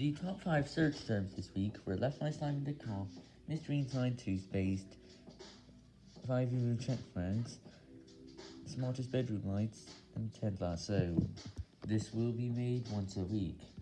The top 5 search terms this week were Left My Slime in the Car, Mystery Inside Toothpaste, 5 Euro check flags, Smartest Bedroom Lights, and Ted Lasso. This will be made once a week.